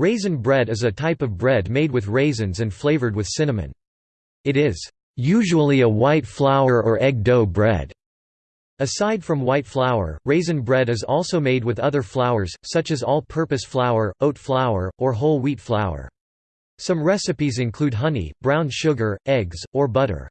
Raisin bread is a type of bread made with raisins and flavored with cinnamon. It is usually a white flour or egg dough bread. Aside from white flour, raisin bread is also made with other flours, such as all-purpose flour, oat flour, or whole wheat flour. Some recipes include honey, brown sugar, eggs, or butter.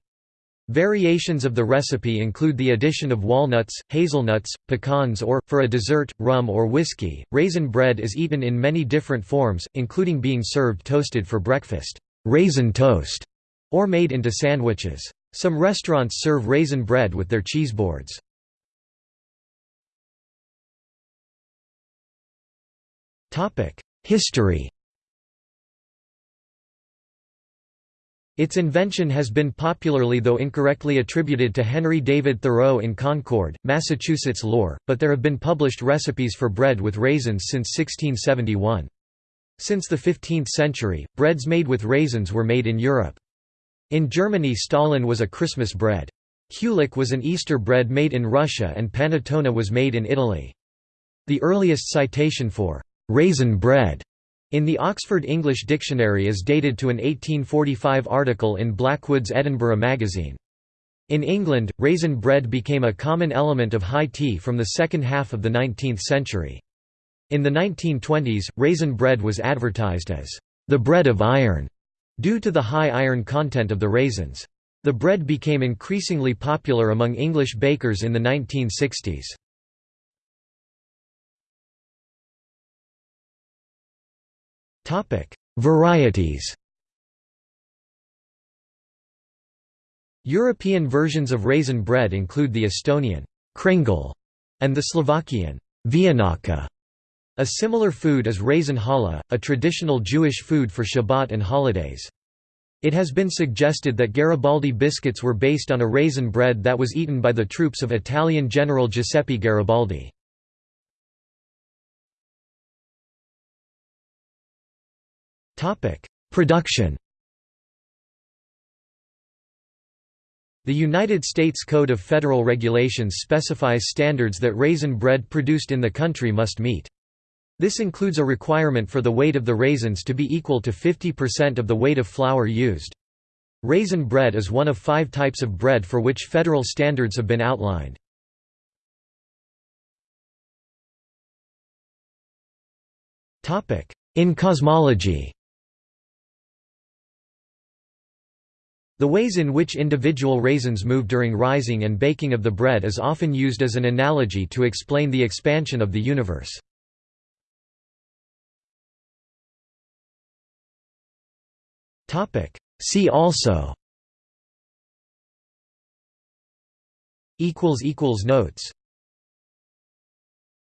Variations of the recipe include the addition of walnuts, hazelnuts, pecans or, for a dessert, rum or whiskey. Raisin bread is eaten in many different forms, including being served toasted for breakfast raisin toast", or made into sandwiches. Some restaurants serve raisin bread with their cheese cheeseboards. History Its invention has been popularly though incorrectly attributed to Henry David Thoreau in Concord, Massachusetts lore, but there have been published recipes for bread with raisins since 1671. Since the 15th century, breads made with raisins were made in Europe. In Germany Stollen was a Christmas bread. Kulich was an Easter bread made in Russia and panettone was made in Italy. The earliest citation for «raisin bread» in the Oxford English Dictionary is dated to an 1845 article in Blackwood's Edinburgh magazine. In England, raisin bread became a common element of high tea from the second half of the 19th century. In the 1920s, raisin bread was advertised as the bread of iron, due to the high iron content of the raisins. The bread became increasingly popular among English bakers in the 1960s. Varieties European versions of raisin bread include the Estonian kringel and the Slovakian vianaka. A similar food is raisin challah, a traditional Jewish food for Shabbat and holidays. It has been suggested that Garibaldi biscuits were based on a raisin bread that was eaten by the troops of Italian General Giuseppe Garibaldi. Production The United States Code of Federal Regulations specifies standards that raisin bread produced in the country must meet. This includes a requirement for the weight of the raisins to be equal to 50% of the weight of flour used. Raisin bread is one of five types of bread for which federal standards have been outlined. In cosmology The ways in which individual raisins move during rising and baking of the bread is often used as an analogy to explain the expansion of the universe. See also. Notes